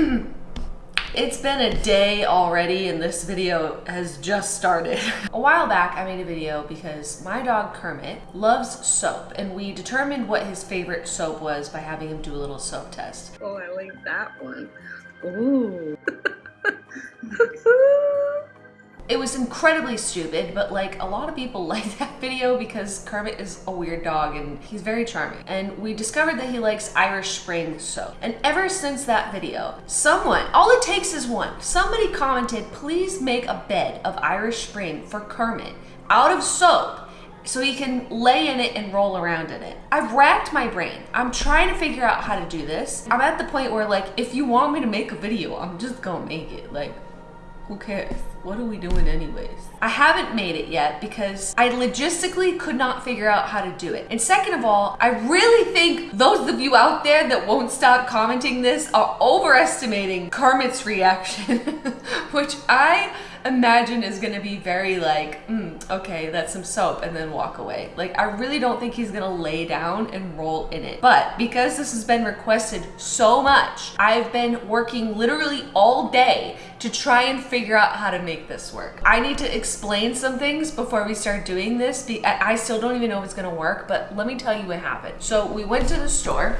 It's been a day already and this video has just started. a while back I made a video because my dog Kermit loves soap and we determined what his favorite soap was by having him do a little soap test. Oh, I like that one. Ooh. It was incredibly stupid, but like a lot of people like that video because Kermit is a weird dog and he's very charming. And we discovered that he likes Irish Spring soap. And ever since that video, someone, all it takes is one, somebody commented, please make a bed of Irish Spring for Kermit out of soap so he can lay in it and roll around in it. I've racked my brain. I'm trying to figure out how to do this. I'm at the point where like, if you want me to make a video, I'm just gonna make it. Like, who cares? What are we doing anyways? I haven't made it yet because I logistically could not figure out how to do it. And second of all, I really think those of you out there that won't stop commenting this are overestimating Kermit's reaction, which I imagine is gonna be very like, mm, okay, that's some soap, and then walk away. Like, I really don't think he's gonna lay down and roll in it. But because this has been requested so much, I've been working literally all day to try and figure out how to make this work. I need to explain some things before we start doing this. I still don't even know if it's gonna work, but let me tell you what happened. So we went to the store,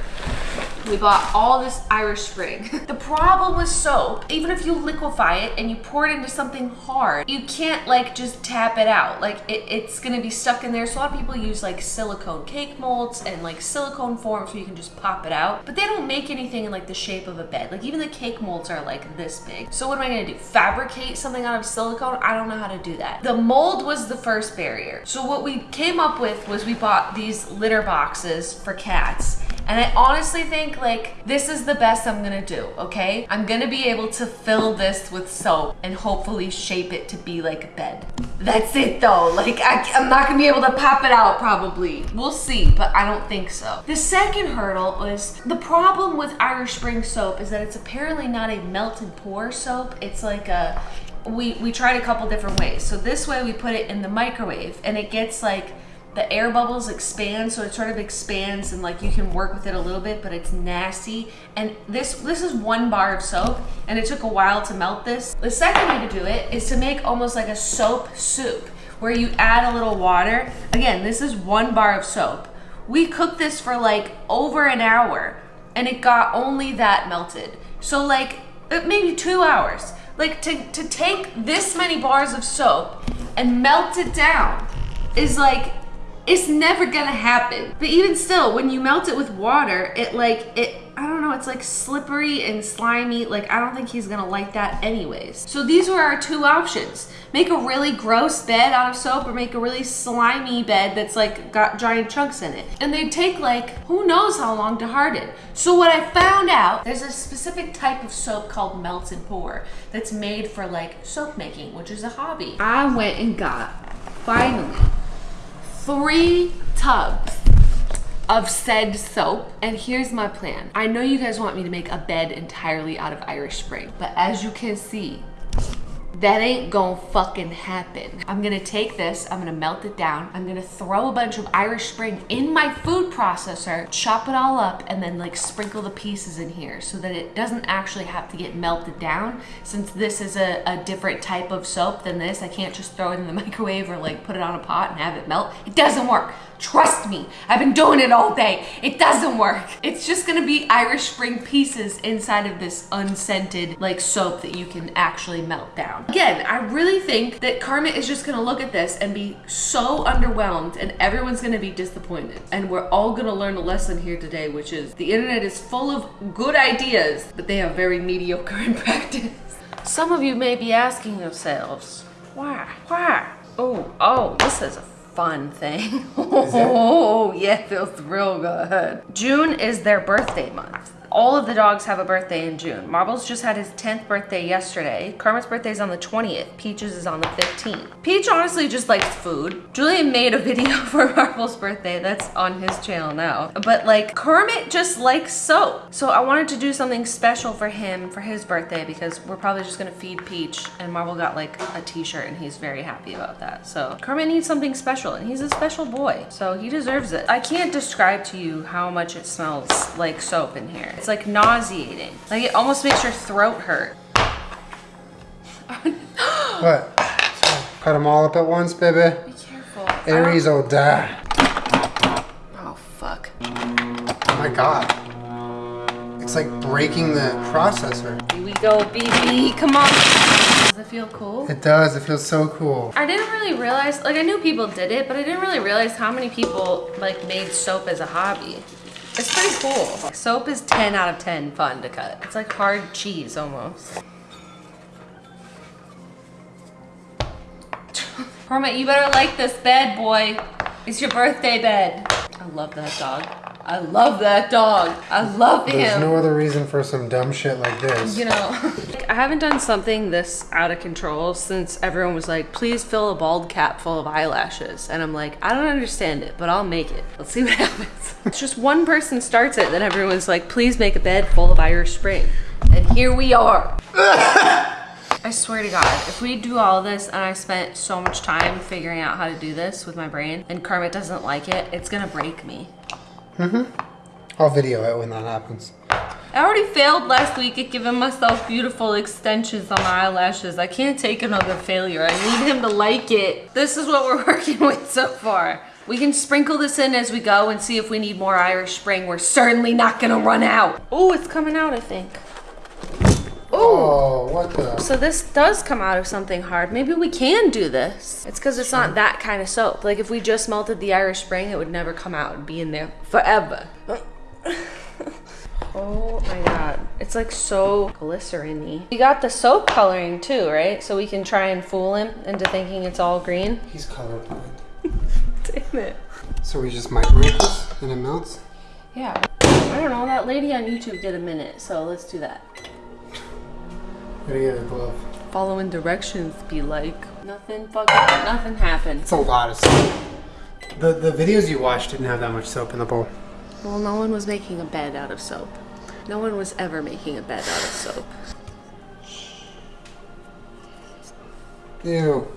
we bought all this Irish Spring. the problem with soap, even if you liquefy it and you pour it into something hard, you can't like just tap it out. Like it, it's gonna be stuck in there. So a lot of people use like silicone cake molds and like silicone forms where you can just pop it out, but they don't make anything in like the shape of a bed. Like even the cake molds are like this big. So what am I gonna do? Fabricate something out of silicone? I don't know how to do that. The mold was the first barrier. So what we came up with was we bought these litter boxes for cats and I honestly think like this is the best I'm gonna do, okay? I'm gonna be able to fill this with soap and hopefully shape it to be like a bed. That's it though. Like I, am not gonna be able to pop it out probably. We'll see, but I don't think so. The second hurdle was the problem with Irish Spring soap is that it's apparently not a melt and pour soap. It's like a, we, we tried a couple different ways. So this way we put it in the microwave and it gets like the air bubbles expand so it sort of expands and like you can work with it a little bit but it's nasty. And this this is one bar of soap and it took a while to melt this. The second way to do it is to make almost like a soap soup where you add a little water. Again this is one bar of soap. We cooked this for like over an hour and it got only that melted. So like uh, maybe two hours like to, to take this many bars of soap and melt it down is like it's never gonna happen. But even still, when you melt it with water, it like, it, I don't know, it's like slippery and slimy. Like, I don't think he's gonna like that anyways. So these were our two options. Make a really gross bed out of soap or make a really slimy bed that's like got giant chunks in it. And they take like, who knows how long to harden. So what I found out, there's a specific type of soap called melt and pour that's made for like soap making, which is a hobby. I went and got, finally, three tubs of said soap. And here's my plan. I know you guys want me to make a bed entirely out of Irish Spring, but as you can see, that ain't gonna fucking happen. I'm gonna take this, I'm gonna melt it down, I'm gonna throw a bunch of Irish Spring in my food processor, chop it all up, and then like sprinkle the pieces in here so that it doesn't actually have to get melted down. Since this is a, a different type of soap than this, I can't just throw it in the microwave or like put it on a pot and have it melt. It doesn't work. Trust me, I've been doing it all day. It doesn't work. It's just gonna be Irish Spring pieces inside of this unscented like soap that you can actually melt down. Again, I really think that Kermit is just gonna look at this and be so underwhelmed and everyone's gonna be disappointed. And we're all gonna learn a lesson here today, which is the internet is full of good ideas, but they are very mediocre in practice. Some of you may be asking yourselves, why, why? Oh, oh, this is a fun thing. oh, yeah, feels real good. June is their birthday month all of the dogs have a birthday in June. Marbles just had his 10th birthday yesterday. Kermit's birthday is on the 20th. Peaches is on the 15th. Peach honestly just likes food. Julien made a video for Marbles' birthday that's on his channel now. But like Kermit just likes soap. So I wanted to do something special for him for his birthday because we're probably just gonna feed Peach and Marble got like a t-shirt and he's very happy about that. So Kermit needs something special and he's a special boy. So he deserves it. I can't describe to you how much it smells like soap in here. It's like nauseating. Like it almost makes your throat hurt. What? Cut them all up at once, baby. Be careful. Aries will die. Oh fuck. Oh my god. It's like breaking the processor. Here we go, BB. Come on. Does it feel cool? It does. It feels so cool. I didn't really realize, like I knew people did it, but I didn't really realize how many people like made soap as a hobby. It's pretty cool. Soap is 10 out of 10 fun to cut. It's like hard cheese almost. Kermit, you better like this bed, boy. It's your birthday bed. I love that dog. I love that dog. I love There's him. There's no other reason for some dumb shit like this. You know, I haven't done something this out of control since everyone was like, please fill a bald cap full of eyelashes. And I'm like, I don't understand it, but I'll make it. Let's see what happens. it's just one person starts it, then everyone's like, please make a bed full of Irish Spring. And here we are. I swear to God, if we do all this and I spent so much time figuring out how to do this with my brain and Kermit doesn't like it, it's gonna break me. Mm-hmm. I'll video it when that happens. I already failed last week at giving myself beautiful extensions on my eyelashes. I can't take another failure. I need him to like it. This is what we're working with so far. We can sprinkle this in as we go and see if we need more Irish Spring. We're certainly not gonna run out. Oh, it's coming out, I think. Oh, Oh, what the? so this does come out of something hard. Maybe we can do this. It's because it's not that kind of soap. Like if we just melted the Irish Spring, it would never come out. It'd be in there forever. Oh my god. It's like so glycerin-y. We got the soap coloring too, right? So we can try and fool him into thinking it's all green. He's colorblind. Damn it. So we just microwave this and it melts? Yeah. I don't know, that lady on YouTube did a minute, so let's do that. Gotta get a glove. Following directions be like. Nothing fucking, nothing happened. It's a lot of soap. The, the videos you watched didn't have that much soap in the bowl. Well, no one was making a bed out of soap. No one was ever making a bed out of soap. Ew.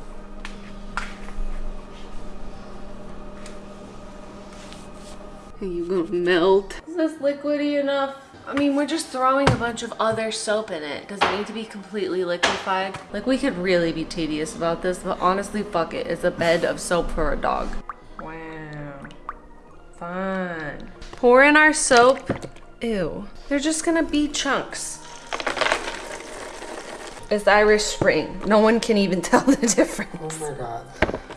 You gonna melt? Is this liquidy enough? I mean, we're just throwing a bunch of other soap in it. Does it need to be completely liquefied? Like, we could really be tedious about this, but honestly, fuck it. It's a bed of soap for a dog. Wow. Fun. Pour in our soap. Ew. They're just gonna be chunks. It's Irish Spring. No one can even tell the difference. Oh my god.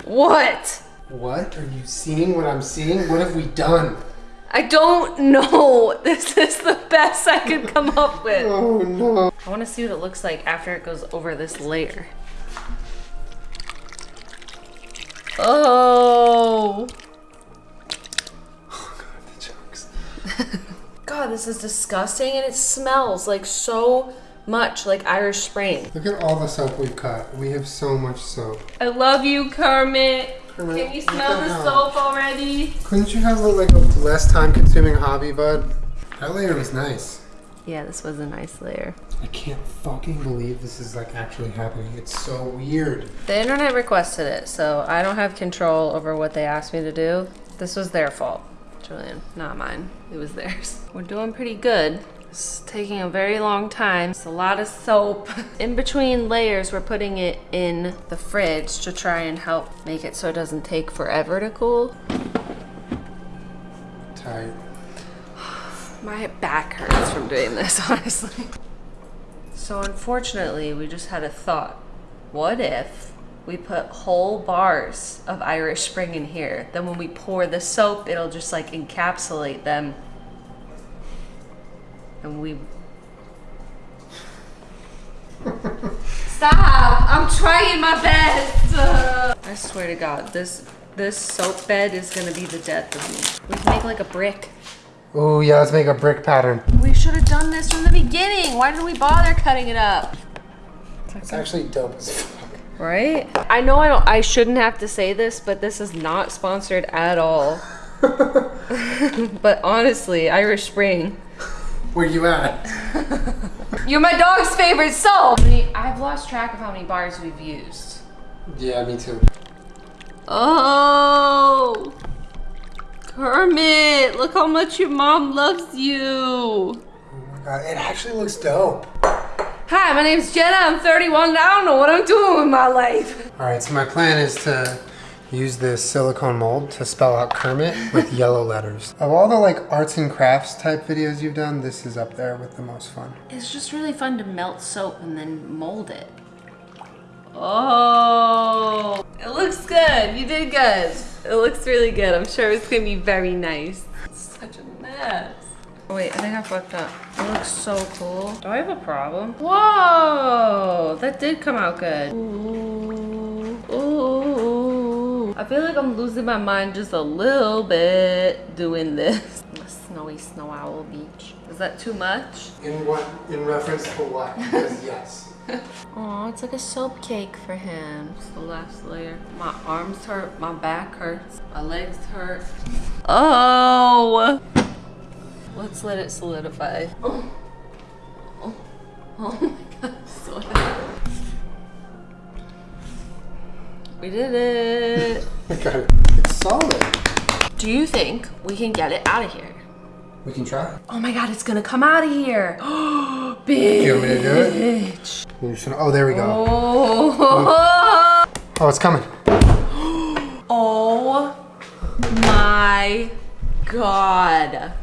What? What? Are you seeing what I'm seeing? What have we done? I don't know. This is the best I could come up with. Oh no. I want to see what it looks like after it goes over this layer. Oh. oh the jokes. God, this is disgusting and it smells like so much like Irish Spring. Look at all the soap we've cut. We have so much soap. I love you, Kermit. Kermit, Can you what smell the the soap already? Couldn't you have like a less time consuming hobby, bud? That layer was nice. Yeah, this was a nice layer. I can't fucking believe this is like actually happening. It's so weird. The internet requested it, so I don't have control over what they asked me to do. This was their fault, Julien, not mine. It was theirs. We're doing pretty good. It's taking a very long time. It's a lot of soap. In between layers, we're putting it in the fridge to try and help make it so it doesn't take forever to cool. Tight. My back hurts from doing this, honestly. So unfortunately, we just had a thought. What if we put whole bars of Irish Spring in here? Then when we pour the soap, it'll just like encapsulate them. And we... Stop! I'm trying my best! Uh, I swear to God, this this soap bed is gonna be the death of me. We can make like a brick. Oh yeah, let's make a brick pattern. We should have done this from the beginning. Why did we bother cutting it up? It's actually dope as fuck. Right? I know I don't I shouldn't have to say this, but this is not sponsored at all. but honestly, Irish Spring. Where you at? You're my dog's favorite soul. I've lost track of how many bars we've used. Yeah, me too. Oh, Kermit, look how much your mom loves you. Oh my god, it actually looks dope. Hi, my name's Jenna. I'm 31 and I don't know what I'm doing with my life. All right, so my plan is to use this silicone mold to spell out Kermit with yellow letters. Of all the like arts and crafts type videos you've done, this is up there with the most fun. It's just really fun to melt soap and then mold it. Oh, it looks good. You did good. It looks really good. I'm sure it's gonna be very nice. It's such a mess. Oh, wait, I think I fucked up. It looks so cool. Do I have a problem? Whoa, that did come out good. Ooh, ooh. I feel like I'm losing my mind just a little bit doing this. The snowy snow owl beach. Is that too much? In what? In reference to what? Because yes. Oh, it's like a soap cake for him. It's the last layer. My arms hurt, my back hurts, my legs hurt. Oh! Let's let it solidify. Oh, oh, oh my god, so We did it. I got it. It's solid. Do you think we can get it out of here? We can try. Oh my god, it's gonna come out of here. Bitch. Do you want me to do it? Just gonna- Oh, there we go. Oh. Oh, it's coming. Oh my god.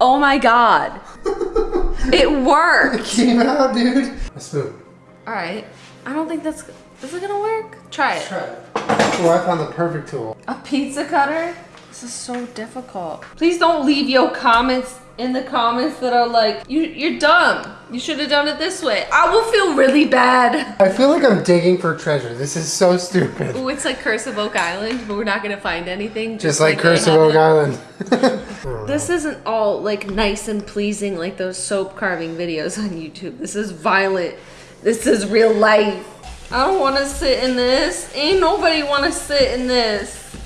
Oh my god. It worked. It came out, dude. A spoon. All right. I don't think that's is it gonna work? Try it. Try it. Oh, I found the perfect tool. A pizza cutter? This is so difficult. Please don't leave your comments in the comments that are like, you, you're dumb. You should have done it this way. I will feel really bad. I feel like I'm digging for treasure. This is so stupid. Ooh, it's like Curse of Oak Island, but we're not gonna find anything. Just like they Curse of Oak. Island. This isn't all like nice and pleasing like those soap carving videos on YouTube. This is violent. This is real life. I don't want to sit in this. Ain't nobody want to sit in this.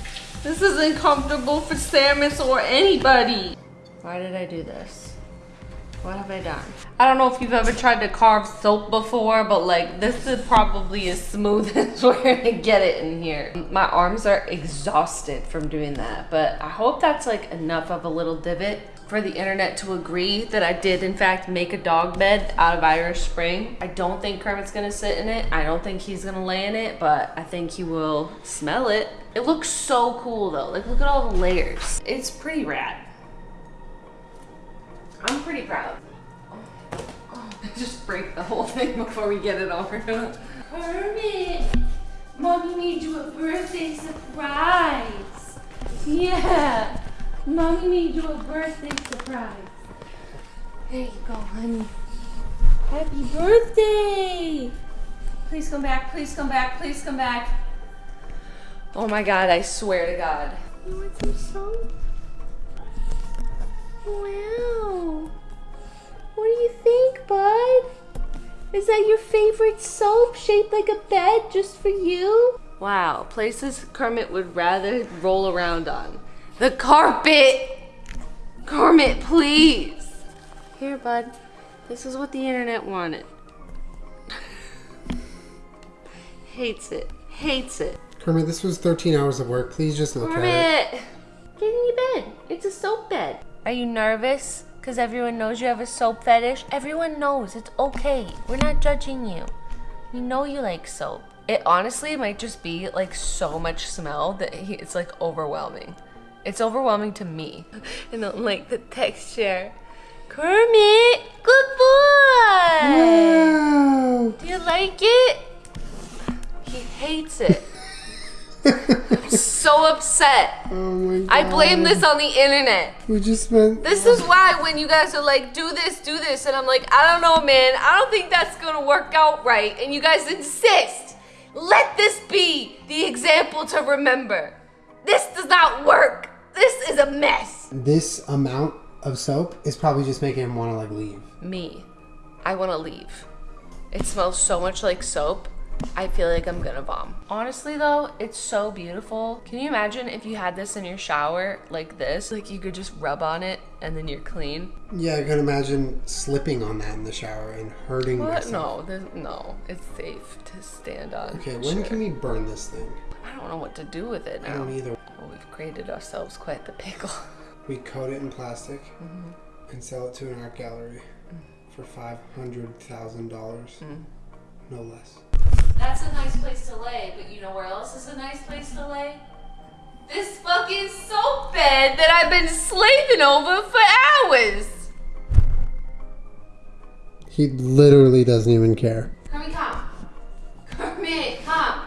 This isn't comfortable for Samus or anybody. Why did I do this? What have I done? I don't know if you've ever tried to carve soap before, but like this is probably as smooth as we're gonna get it in here. My arms are exhausted from doing that, but I hope that's like enough of a little divot for the internet to agree that I did in fact make a dog bed out of Irish Spring. I don't think Kermit's gonna sit in it. I don't think he's gonna lay in it, but I think he will smell it. It looks so cool though. Like look at all the layers. It's pretty rad. I'm pretty proud. Oh, oh, just break the whole thing before we get it over. Kermit, mommy made you a birthday surprise. Yeah, mommy made you a birthday surprise. There you go, honey. Happy birthday! Please come back, please come back, please come back. Oh my god, I swear to God. Oh, you want some soap? Wow. What do you think, bud? Is that your favorite soap shaped like a bed just for you? Wow, places Kermit would rather roll around on. The carpet! Kermit, please! Here, bud. This is what the internet wanted. Hates it. Hates it. Kermit, this was 13 hours of work. Please just look at it. Kermit! Get in your bed. It's a soap bed. Are you nervous? Because everyone knows you have a soap fetish? Everyone knows. It's okay. We're not judging you. We know you like soap. It honestly might just be like so much smell that it's like overwhelming. It's overwhelming to me. I don't like the texture. Kermit! Good boy! Wow. Do you like it? He hates it. so upset. Oh my god. I blame this on the internet. We just spent. This is why when you guys are like, do this, do this, and I'm like, I don't know, man. I don't think that's gonna work out right. And you guys insist. Let this be the example to remember. This does not work. This is a mess. This amount of soap is probably just making him want to like leave. Me, I wanna leave. It smells so much like soap. I feel like I'm gonna vom. Honestly though, it's so beautiful. Can you imagine if you had this in your shower like this? Like you could just rub on it and then you're clean. Yeah, I could imagine slipping on that in the shower and hurting What? myself. No, there's, no, it's safe to stand on. Okay, when sure. can we burn this thing? I don't know what to do with it now. I don't either. Oh, well, we've created ourselves quite the pickle. We coat it in plastic. Mm-hmm. and sell it to an art gallery mm. for five hundred thousand dollars, mm. no less. That's a nice place to lay, but you know where else is a nice place to lay? This fucking soap bed that I've been slaving over for hours. He literally doesn't even care. Kermit, come. Kermit, come.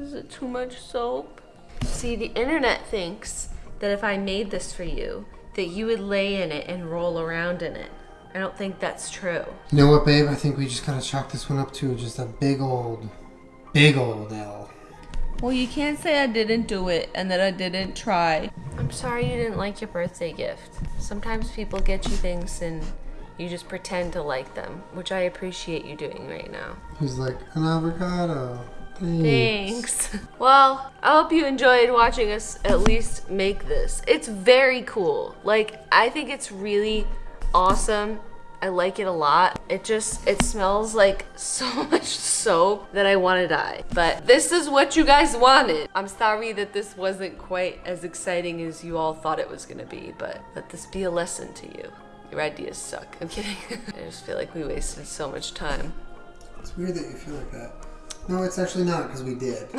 Is it too much soap? See, the internet thinks that if I made this for you, that you would lay in it and roll around in it. I don't think that's true. You know what, babe? I think we just gotta chalk this one up to just a big old, big old L. Well, you can't say I didn't do it and that I didn't try. I'm sorry you didn't like your birthday gift. Sometimes people get you things and you just pretend to like them, which I appreciate you doing right now. He's like, an avocado. Thanks. Thanks. Well, I hope you enjoyed watching us at least make this. It's very cool. Like, I think it's really awesome. I like it a lot. It just, it smells like so much soap that I want to die. But this is what you guys wanted. I'm sorry that this wasn't quite as exciting as you all thought it was going to be, but let this be a lesson to you. Your ideas suck. I'm kidding. I just feel like we wasted so much time. It's weird that you feel like that. No, it's actually not because we did.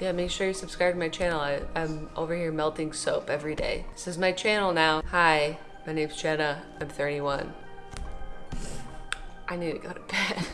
Yeah, make sure you subscribe to my channel. I, I'm over here melting soap every day. This is my channel now. Hi, my name's Jenna. I'm 31. I need to go to bed.